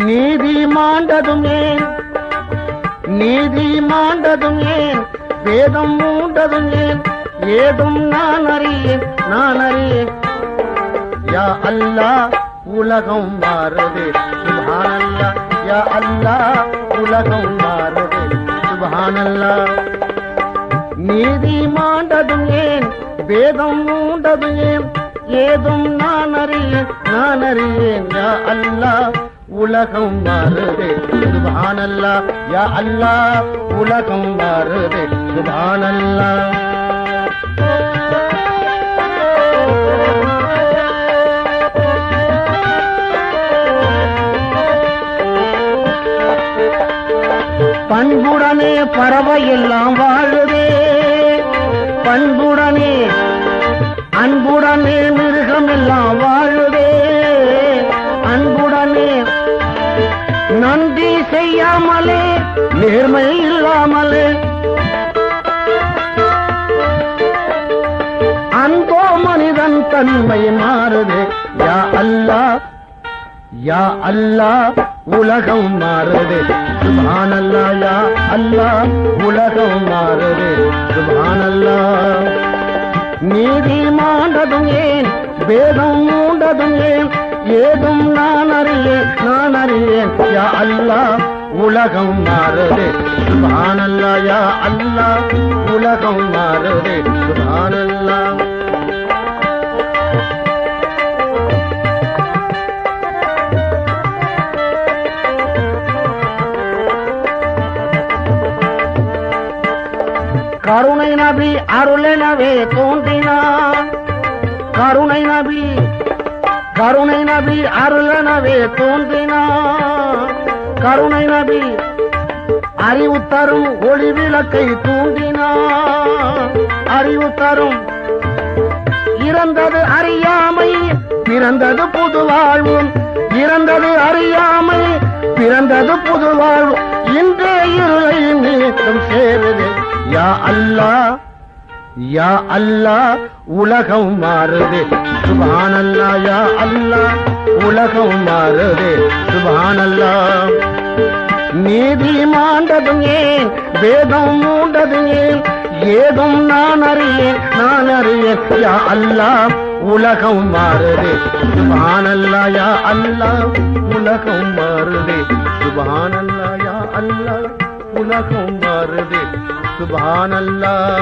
நீதி மாண்டதும் ஏன் நீதி மாண்டதும் ஏன் வேதம் மூண்டதும் ஏன் ஏதும் நான் அறியேன் நான் அறியேன். யா அல்லா உலகம் மாறுது. சுபானல்லா யா அல்லா உலகம் மாறுது. சுபானல்லா நீதி மாண்டதும் ஏன் வேதம் மூண்டதும் ஏன் ஏதும் நான் அறியேன் நான் அறியேன் யா அல்லா. உலகம் மாறுது சுப்ஹானல்லாஹ் யா அல்லா உலகம் மாறுது சுப்ஹானல்லாஹ் பண்புடனே பறவை எல்லாம் வாழுதே. பண்புடனே அன்புடனே மிருகம் எல்லாம் வாழுதே. அன்புடனே நன்றி செய்யாமலே நேர்மை இல்லாமலே. அன்போ மனிதன் தன்மை மாறுதே. யா அல்லா யா அல்லா உலகம் மாறுது. சுபானல்லா யா அல்லா உலகம் மாறுது. சுபானல்லா நீதி ஏன் வேதம் மூண்டதும் ஏன் ஏதும் நான் அறியேன் நான் அறியேன். யா அல்லா உலகம் மாறுது சுபானல்லா யா அல்லா உலகம் மாறுது சுபானல்லா. கருணை நபி அருளெனவே தோன்றினான் கருணை நபி கருணை நபி அருளனவே தோன்றினார் கருணை நபி அறிவு தரும் ஒளி விளக்கை தூண்டினார். அறிவு தரும் இறந்தது அறியாமை பிறந்தது புது வாழ்வு இறந்தது அறியாமை பிறந்தது புது வாழ்வு இன்றே இருளை நீக்கம் சேருது யா அல்லா யா அல்லா உலகம் மாறுது. சுபானல்லா யா அல்லா உலகம் மாறுது. சுபானல்லா. நீதி மாண்டதும் ஏன் வேதம் மூண்டது ஏன்? ஏதும் நான் அறியேன் நான் அறியேன். யா அல்லா உலகம் மாறுது. சுபானல்லா யா அல்லா உலகம் மாறுது. சுபானல்லா யா அல்லா உலகம் மாறுது. சுபானல்லா.